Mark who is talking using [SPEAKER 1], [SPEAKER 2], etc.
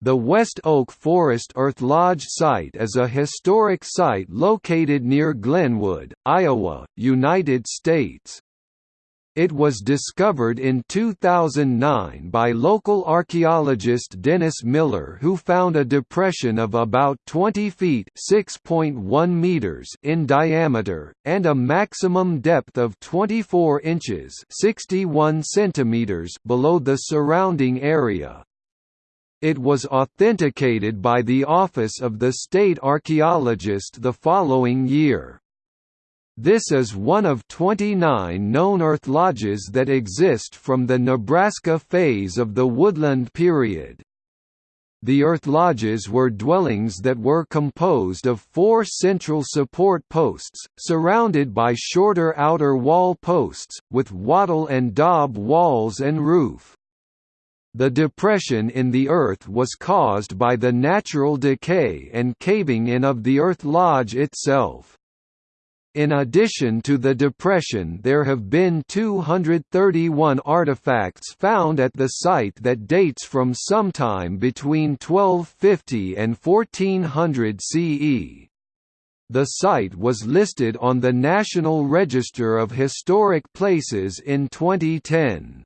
[SPEAKER 1] The West Oak Forest Earth Lodge site is a historic site located near Glenwood, Iowa, United States. It was discovered in 2009 by local archaeologist Dennis Miller who found a depression of about 20 feet meters in diameter, and a maximum depth of 24 inches 61 centimeters below the surrounding area. It was authenticated by the Office of the State Archaeologist the following year. This is one of 29 known earth lodges that exist from the Nebraska phase of the Woodland period. The earth lodges were dwellings that were composed of four central support posts, surrounded by shorter outer wall posts, with wattle and daub walls and roof. The depression in the Earth was caused by the natural decay and caving in of the Earth Lodge itself. In addition to the depression there have been 231 artifacts found at the site that dates from sometime between 1250 and 1400 CE. The site was listed on the National Register of Historic Places in 2010.